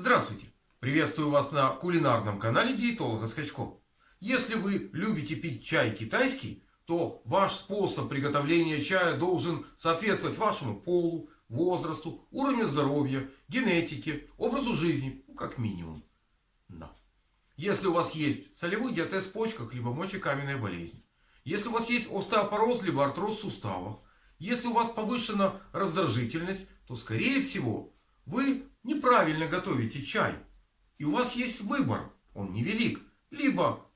Здравствуйте! Приветствую вас на кулинарном канале диетолога Скачков. Если вы любите пить чай китайский, то ваш способ приготовления чая должен соответствовать вашему полу, возрасту, уровню здоровья, генетике, образу жизни, ну, как минимум. Но. Если у вас есть солевой диатез в почках, либо мочекаменная болезнь, если у вас есть остеопороз, либо артроз в суставах, если у вас повышена раздражительность, то скорее всего вы неправильно готовите чай. И у вас есть выбор, он невелик. Либо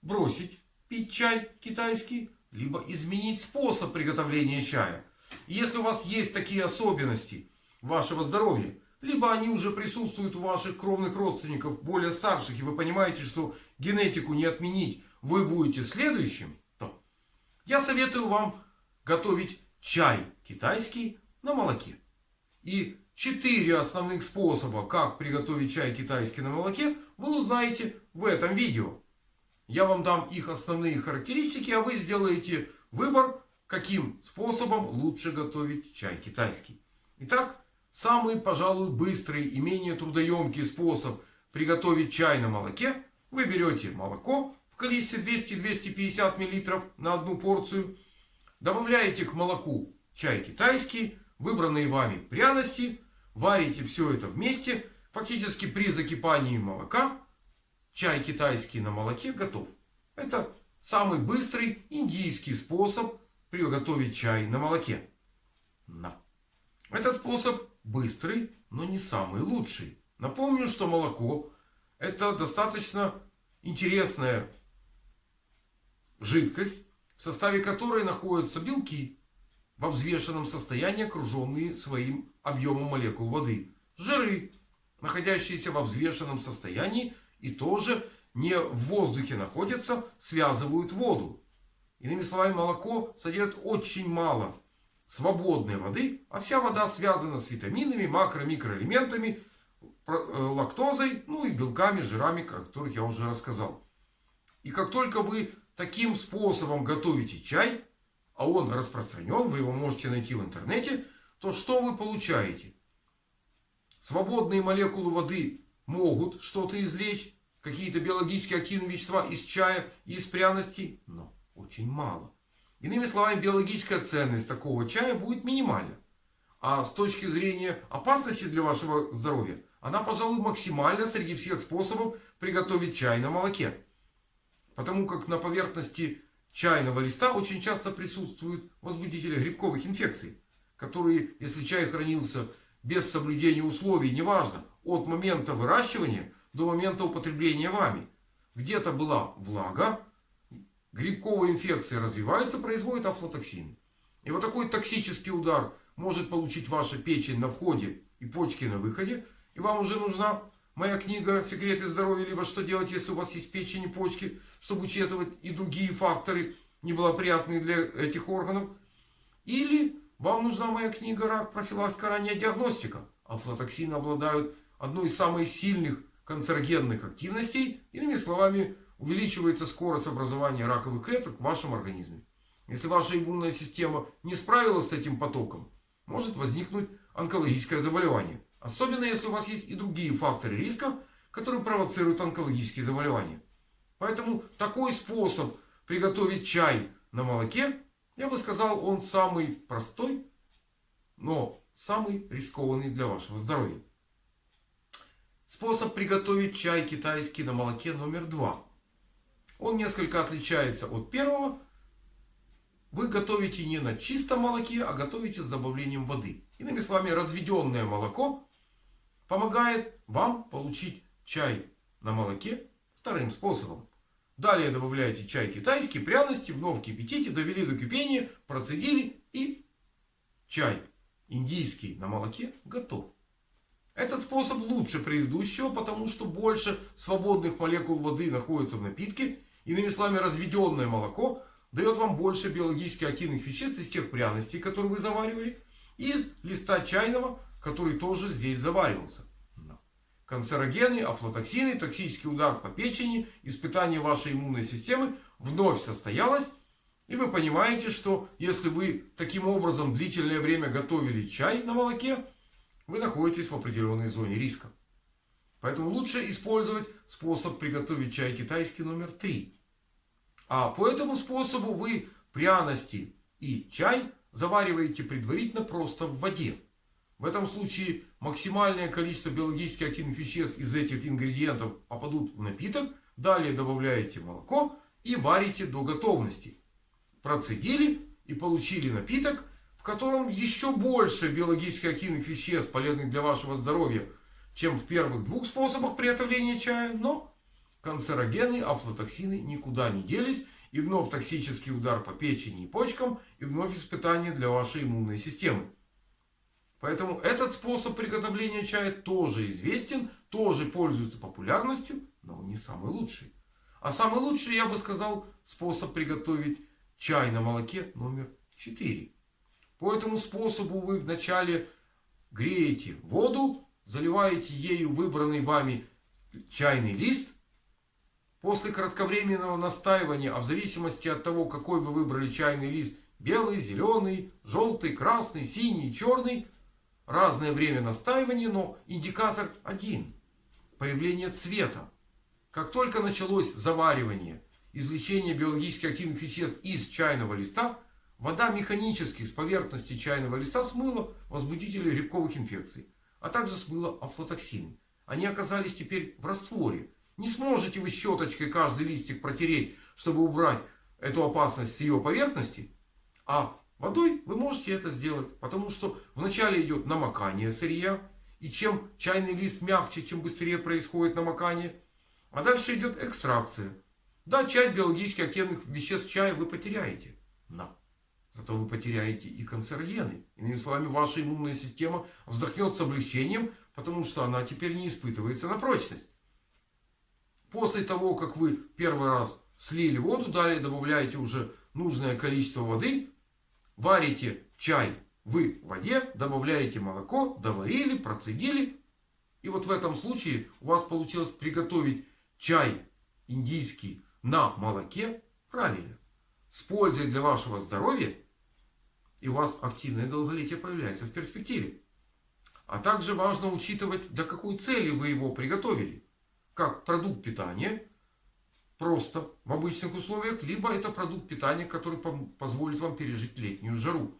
бросить пить чай китайский, либо изменить способ приготовления чая. Если у вас есть такие особенности вашего здоровья, либо они уже присутствуют у ваших кровных родственников, более старших, и вы понимаете, что генетику не отменить, вы будете следующим, то я советую вам готовить чай китайский на молоке. И Четыре основных способа, как приготовить чай китайский на молоке, вы узнаете в этом видео. Я вам дам их основные характеристики, а вы сделаете выбор, каким способом лучше готовить чай китайский. Итак, самый, пожалуй, быстрый и менее трудоемкий способ приготовить чай на молоке. Вы берете молоко в количестве 200-250 мл на одну порцию. Добавляете к молоку чай китайский, выбранные вами пряности Варите все это вместе. Фактически при закипании молока чай китайский на молоке готов. Это самый быстрый индийский способ приготовить чай на молоке. Но. Этот способ быстрый, но не самый лучший. Напомню, что молоко это достаточно интересная жидкость, в составе которой находятся белки, во взвешенном состоянии, окруженные своим объемом молекул воды. Жиры, находящиеся во взвешенном состоянии и тоже не в воздухе находятся, связывают воду. Иными словами, молоко содержит очень мало свободной воды, а вся вода связана с витаминами, макро- микроэлементами, э, лактозой, ну и белками, жирами, о которых я уже рассказал. И как только вы таким способом готовите чай, а он распространен, вы его можете найти в интернете, то что вы получаете? Свободные молекулы воды могут что-то извлечь, какие-то биологически активные вещества из чая из пряностей, но очень мало. Иными словами, биологическая ценность такого чая будет минимальна. А с точки зрения опасности для вашего здоровья, она, пожалуй, максимальна среди всех способов приготовить чай на молоке. Потому как на поверхности чайного листа очень часто присутствуют возбудители грибковых инфекций, которые, если чай хранился без соблюдения условий, неважно, от момента выращивания до момента употребления вами, где-то была влага, грибковая инфекция развивается, производит афлотоксины. И вот такой токсический удар может получить ваша печень на входе и почки на выходе. И вам уже нужна Моя книга «Секреты здоровья» либо «Что делать, если у вас есть печень и почки», чтобы учитывать и другие факторы, неблагоприятные для этих органов. Или вам нужна моя книга «Рак. Профилактика. Ранняя диагностика». Афлотоксины обладают одной из самых сильных канцерогенных активностей. Иными словами, увеличивается скорость образования раковых клеток в вашем организме. Если ваша иммунная система не справилась с этим потоком, может возникнуть онкологическое заболевание. Особенно если у вас есть и другие факторы риска, которые провоцируют онкологические заболевания. Поэтому такой способ приготовить чай на молоке, я бы сказал, он самый простой, но самый рискованный для вашего здоровья. Способ приготовить чай китайский на молоке номер два. Он несколько отличается от первого. Вы готовите не на чистом молоке, а готовите с добавлением воды. Иными словами, разведенное молоко помогает вам получить чай на молоке вторым способом. Далее добавляете чай китайский, пряности, вновь кипятите, довели до кипения, процедили и чай индийский на молоке готов. Этот способ лучше предыдущего, потому что больше свободных молекул воды находится в напитке. Иными словами, разведенное молоко дает вам больше биологически активных веществ из тех пряностей, которые вы заваривали, из листа чайного, который тоже здесь заваривался. Канцерогены, афлотоксины, токсический удар по печени, испытание вашей иммунной системы вновь состоялось. И вы понимаете, что если вы таким образом длительное время готовили чай на молоке, вы находитесь в определенной зоне риска. Поэтому лучше использовать способ приготовить чай китайский номер 3. А по этому способу вы пряности и чай завариваете предварительно просто в воде. В этом случае максимальное количество биологически активных веществ из этих ингредиентов попадут в напиток. Далее добавляете молоко и варите до готовности. Процедили и получили напиток, в котором еще больше биологически активных веществ, полезных для вашего здоровья, чем в первых двух способах приготовления чая. Но канцерогены, афлотоксины никуда не делись. И вновь токсический удар по печени и почкам. И вновь испытание для вашей иммунной системы. Поэтому этот способ приготовления чая тоже известен. Тоже пользуется популярностью. Но он не самый лучший. А самый лучший, я бы сказал, способ приготовить чай на молоке номер 4. По этому способу вы вначале греете воду, заливаете ею выбранный вами чайный лист. После кратковременного настаивания, а в зависимости от того, какой вы выбрали чайный лист, белый, зеленый, желтый, красный, синий, черный, разное время настаивания, но индикатор один. Появление цвета. Как только началось заваривание, извлечение биологически активных веществ из чайного листа, вода механически с поверхности чайного листа смыла возбудители грибковых инфекций, а также смыла афлотоксины. Они оказались теперь в растворе. Не сможете вы щеточкой каждый листик протереть, чтобы убрать эту опасность с ее поверхности. А водой вы можете это сделать, потому что вначале идет намокание сырья. И чем чайный лист мягче, чем быстрее происходит намокание, а дальше идет экстракция. Да, часть биологически активных веществ чая вы потеряете. Но зато вы потеряете и канцерогены. Иными словами, ваша иммунная система вздохнет с облегчением, потому что она теперь не испытывается на прочность. После того, как вы первый раз слили воду, далее добавляете уже нужное количество воды, варите чай вы в воде, добавляете молоко, доварили, процедили. И вот в этом случае у вас получилось приготовить чай индийский на молоке правильно. С пользой для вашего здоровья. И у вас активное долголетие появляется в перспективе. А также важно учитывать, для какой цели вы его приготовили. Как продукт питания, просто в обычных условиях, либо это продукт питания, который позволит вам пережить летнюю жару.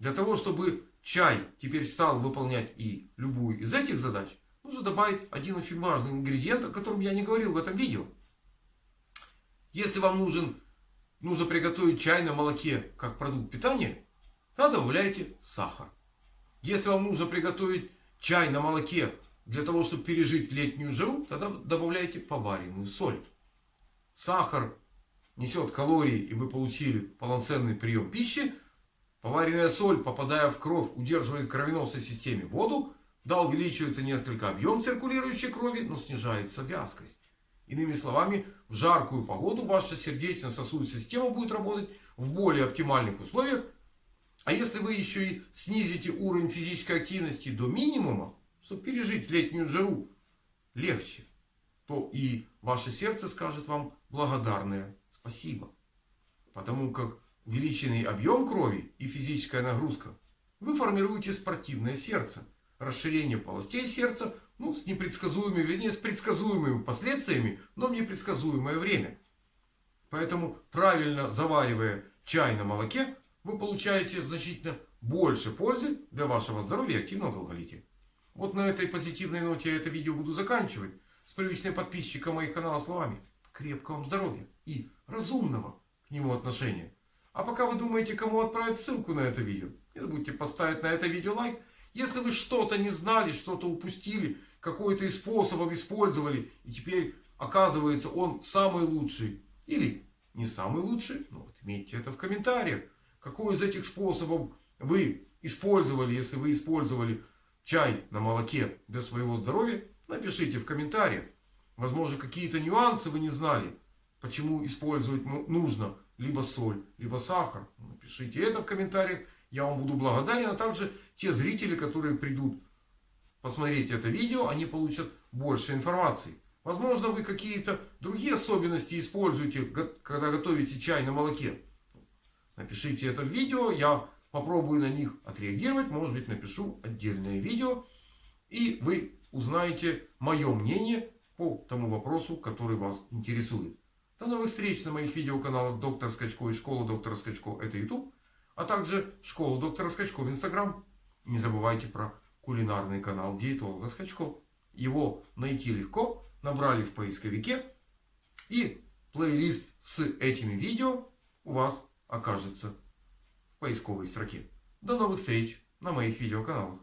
Для того, чтобы чай теперь стал выполнять и любую из этих задач, нужно добавить один очень важный ингредиент, о котором я не говорил в этом видео. Если вам нужен, нужно приготовить чай на молоке как продукт питания, тогда добавляйте сахар. Если вам нужно приготовить чай на молоке для того, чтобы пережить летнюю жару, тогда добавляйте поваренную соль. Сахар несет калории и вы получили полноценный прием пищи. Поваренная соль, попадая в кровь, удерживает в кровеносной системе воду, да, увеличивается несколько объем циркулирующей крови, но снижается вязкость. Иными словами, в жаркую погоду ваша сердечно-сосудистая система будет работать в более оптимальных условиях. А если вы еще и снизите уровень физической активности до минимума, чтобы пережить летнюю жару легче, то и ваше сердце скажет вам благодарное спасибо. Потому как увеличенный объем крови и физическая нагрузка, вы формируете спортивное сердце расширение полостей сердца, ну, с непредсказуемыми, вернее, с предсказуемыми последствиями, но в непредсказуемое время. Поэтому, правильно заваривая чай на молоке, вы получаете значительно больше пользы для вашего здоровья и активного долголетия. Вот на этой позитивной ноте я это видео буду заканчивать. С привычной подписчика моих канала словами. Крепкого вам здоровья и разумного к нему отношения. А пока вы думаете, кому отправить ссылку на это видео, не забудьте поставить на это видео лайк. Если вы что-то не знали, что-то упустили, какой-то из способов использовали, и теперь оказывается он самый лучший, или не самый лучший, ну вот имейте это в комментариях. Какой из этих способов вы использовали, если вы использовали чай на молоке для своего здоровья, напишите в комментариях. Возможно, какие-то нюансы вы не знали, почему использовать нужно либо соль, либо сахар. Напишите это в комментариях. Я вам буду благодарен. А также те зрители, которые придут посмотреть это видео, они получат больше информации. Возможно, вы какие-то другие особенности используете, когда готовите чай на молоке. Напишите это в видео, я попробую на них отреагировать. Может быть, напишу отдельное видео. И вы узнаете мое мнение по тому вопросу, который вас интересует. До новых встреч на моих видеоканалах Доктор Скачко и Школа Доктора Скачко это YouTube, а также Школа Доктора Скачко в Instagram. Не забывайте про кулинарный канал Диетолога Скачко. Его найти легко, набрали в поисковике и плейлист с этими видео у вас окажется в поисковой строке. До новых встреч на моих видеоканалах.